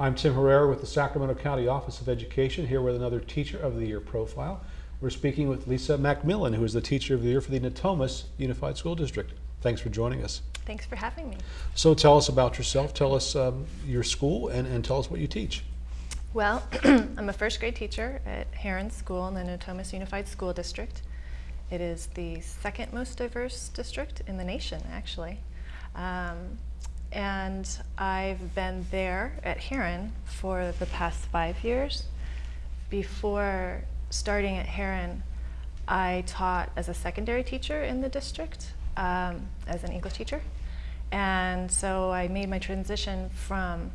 I'm Tim Herrera with the Sacramento County Office of Education, here with another Teacher of the Year profile. We're speaking with Lisa Macmillan, who is the Teacher of the Year for the Natomas Unified School District. Thanks for joining us. Thanks for having me. So tell us about yourself, tell us um, your school, and, and tell us what you teach. Well, I'm a first grade teacher at Heron School in the Natomas Unified School District. It is the second most diverse district in the nation, actually. Um, and I've been there at Heron for the past five years. Before starting at Heron, I taught as a secondary teacher in the district, um, as an English teacher. And so I made my transition from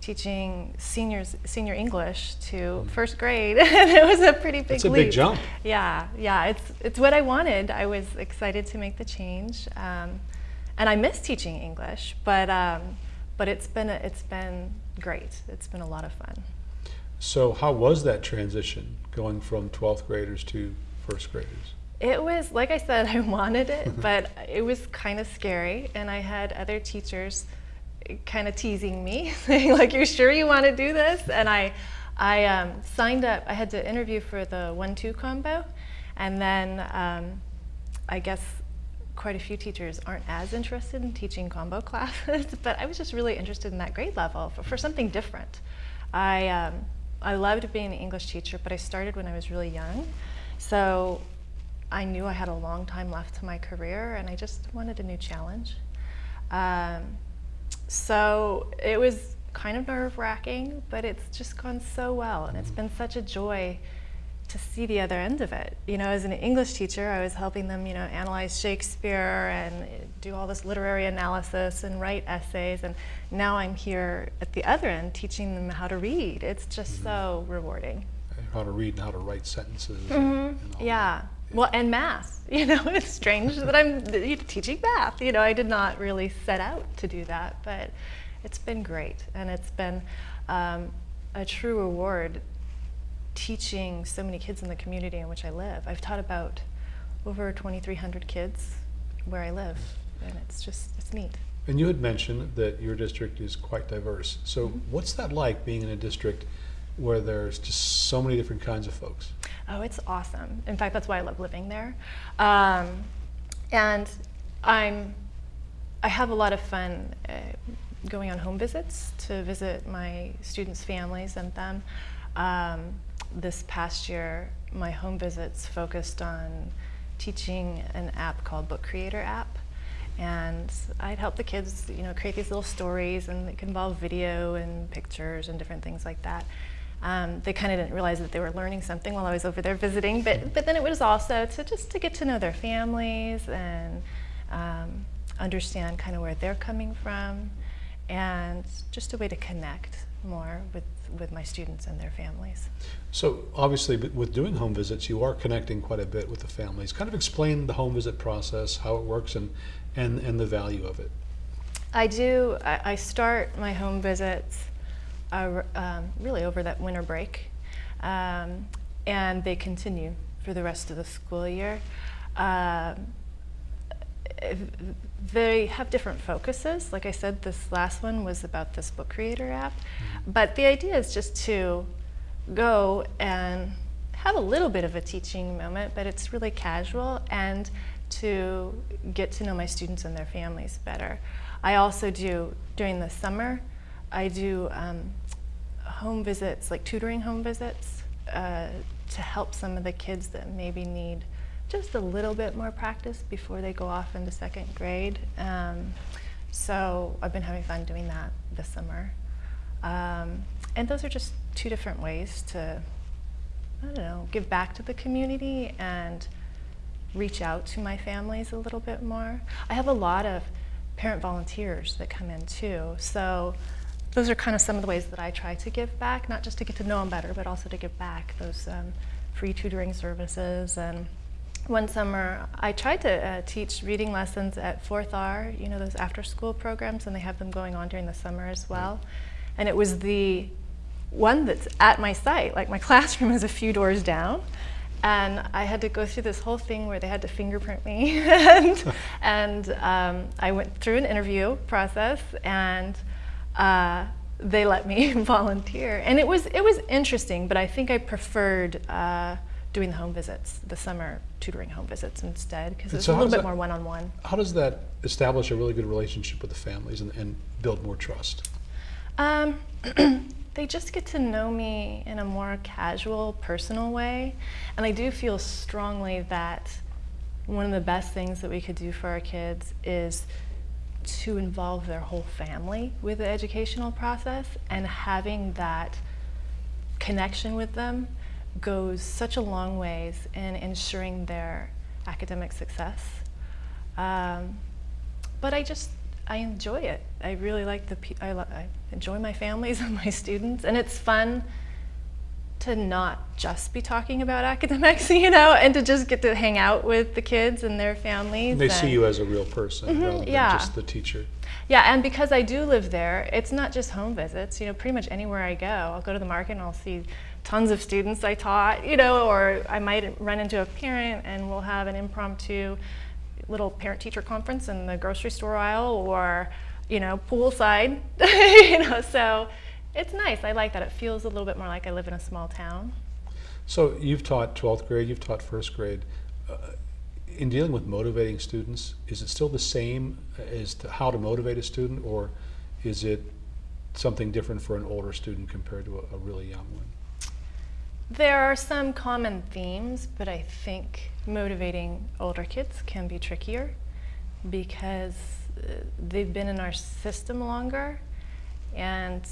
teaching seniors senior English to first grade, and it was a pretty big It's a leap. big jump. Yeah, yeah, it's it's what I wanted. I was excited to make the change. Um, and I miss teaching English, but um, but it's been a, it's been great. It's been a lot of fun. So how was that transition going from 12th graders to first graders? It was like I said, I wanted it, but it was kind of scary, and I had other teachers kind of teasing me, saying like, "You're sure you want to do this?" And I, I um, signed up. I had to interview for the one-two combo, and then um, I guess quite a few teachers aren't as interested in teaching combo classes, but I was just really interested in that grade level for, for something different. I, um, I loved being an English teacher, but I started when I was really young. So I knew I had a long time left to my career and I just wanted a new challenge. Um, so it was kind of nerve wracking, but it's just gone so well and it's been such a joy to see the other end of it. You know, as an English teacher, I was helping them, you know, analyze Shakespeare and do all this literary analysis and write essays. And now I'm here at the other end teaching them how to read. It's just mm -hmm. so rewarding. How to read and how to write sentences. Mm -hmm. and, and yeah. Well, and math. You know, it's strange that I'm teaching math. You know, I did not really set out to do that, but it's been great. And it's been um, a true reward teaching so many kids in the community in which I live. I've taught about over 2,300 kids where I live, and it's just, it's neat. And you had mentioned that your district is quite diverse. So mm -hmm. what's that like being in a district where there's just so many different kinds of folks? Oh, it's awesome. In fact, that's why I love living there. Um, and I'm, I have a lot of fun uh, going on home visits to visit my students' families and them. Um, this past year, my home visits focused on teaching an app called Book Creator app. And I'd help the kids, you know, create these little stories and it could involve video and pictures and different things like that. Um, they kind of didn't realize that they were learning something while I was over there visiting, but, but then it was also to just to get to know their families and um, understand kind of where they're coming from and just a way to connect more with, with my students and their families. So obviously with doing home visits, you are connecting quite a bit with the families. Kind of explain the home visit process, how it works and, and, and the value of it. I do, I, I start my home visits uh, um, really over that winter break um, and they continue for the rest of the school year. Um, they have different focuses. Like I said, this last one was about this book creator app. Mm-hmm. But the idea is just to go and have a little bit of a teaching moment, but it's really casual and to get to know my students and their families better. I also do, during the summer, I do um, home visits, like tutoring home visits, uh, to help some of the kids that maybe need just a little bit more practice before they go off into second grade. Um, so I've been having fun doing that this summer. Um, and those are just two different ways to, I don't know, give back to the community and reach out to my families a little bit more. I have a lot of parent volunteers that come in too. So those are kind of some of the ways that I try to give back, not just to get to know them better, but also to give back those um, free tutoring services and one summer, I tried to uh, teach reading lessons at 4th R, you know, those after school programs, and they have them going on during the summer as well. And it was the one that's at my site, like my classroom is a few doors down. And I had to go through this whole thing where they had to fingerprint me. and, and um, I went through an interview process and uh, they let me volunteer, and it was it was interesting. But I think I preferred uh, doing the home visits, the summer tutoring home visits instead, because it's so a little bit that- more one-on-one. How does that establish a really good relationship with the families and, and build more trust? Um, they just get to know me in a more casual, personal way. And I do feel strongly that one of the best things that we could do for our kids is to involve their whole family with the educational process and having that connection with them goes such a long ways in ensuring their academic success. Um, but I just I enjoy it. I really like the I, I enjoy my families and my students, and it's fun to not just be talking about academics, you know, and to just get to hang out with the kids and their families. They see you as a real person Mhm, rather than yeah. just the teacher. yeah, and because I do live there, it's not just home visits. You know, pretty much anywhere I go, I'll go to the market and I'll see tons of students I taught. You know, or I might run into a parent and we'll have an impromptu little parent-teacher conference in the grocery store aisle, or you know, poolside. you know, so it's nice. I like that. It feels a little bit more like I live in a small town. So you've taught 12th grade, you've taught first grade. Uh, in dealing with motivating students, is it still the same as to how to motivate a student, or is it something different for an older student compared to a, a really young one? There are some common themes, but I think motivating older kids can be trickier because uh, they've been in our system longer. And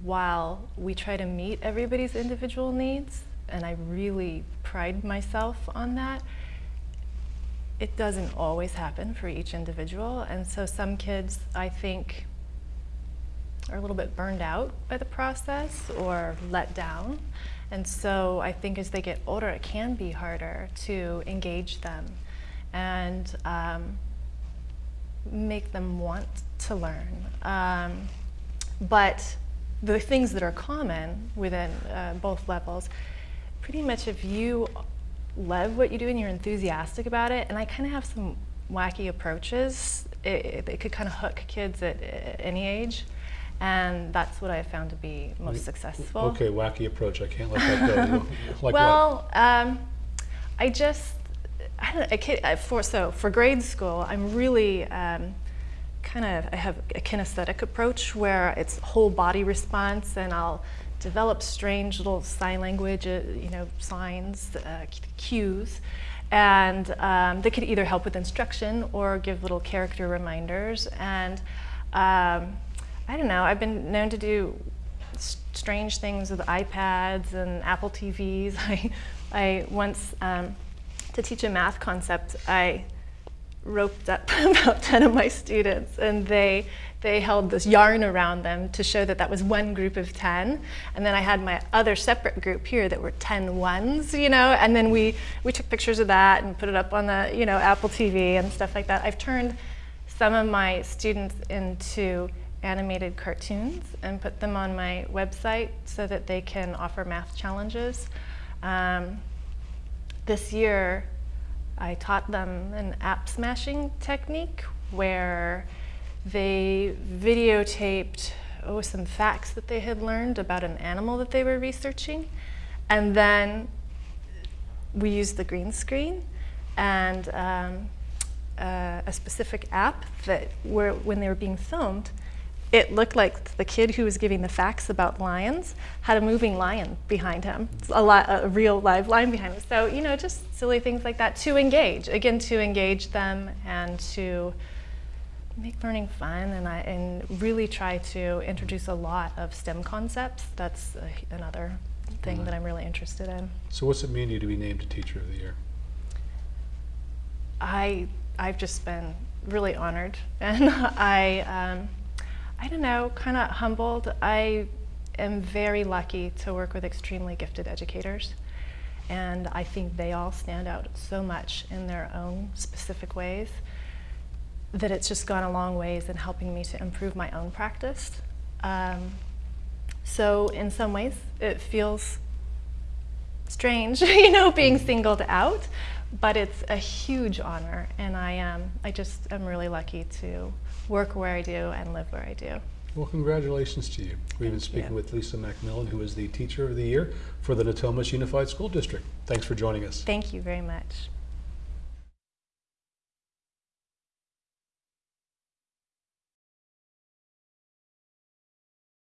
while we try to meet everybody's individual needs, and I really pride myself on that, it doesn't always happen for each individual. And so some kids, I think, are a little bit burned out by the process or let down. And so I think as they get older, it can be harder to engage them and um, make them want to learn. Um, but the things that are common within uh, both levels, pretty much if you love what you do and you're enthusiastic about it, and I kind of have some wacky approaches, it, it, it could kind of hook kids at, at any age. And that's what I have found to be most successful. Okay, wacky approach. I can't let that go. Like well, um, I just, I don't know, a kid, I- for, so for grade school, I'm really um, kind of, I have a kinesthetic approach where it's whole body response and I'll develop strange little sign language, uh, you know, signs, uh, cues. And um, they could either help with instruction or give little character reminders. And um, I don't know, I've been known to do strange things with iPads and Apple TVs. I, I once, um, to teach a math concept, I roped up about 10 of my students and they, they held this yarn around them to show that that was one group of 10. And then I had my other separate group here that were 10 ones, you know, and then we, we took pictures of that and put it up on the, you know, Apple TV and stuff like that. I've turned some of my students into animated cartoons and put them on my website so that they can offer math challenges. Um, this year, I taught them an app smashing technique where they videotaped oh, some facts that they had learned about an animal that they were researching. And then we used the green screen and um, uh, a specific app that where when they were being filmed, it looked like the kid who was giving the facts about lions had a moving lion behind him, a, li- a real live lion behind him. So you know, just silly things like that to engage. Again, to engage them and to make learning fun, and I and really try to introduce a lot of STEM concepts. That's uh, another thing that I'm really interested in. So what's it mean to you to be named a Teacher of the Year? I I've just been really honored, and I um, I don't know, kind of humbled. I am very lucky to work with extremely gifted educators, and I think they all stand out so much in their own specific ways that it's just gone a long ways in helping me to improve my own practice. Um, so in some ways, it feels strange, you know, being singled out, but it's a huge honor, and I am. I just am really lucky to work where I do and live where I do. Well, congratulations to you. We've been speaking you. with Lisa Macmillan, who is the Teacher of the Year for the Natomas Unified School District. Thanks for joining us. Thank you very much.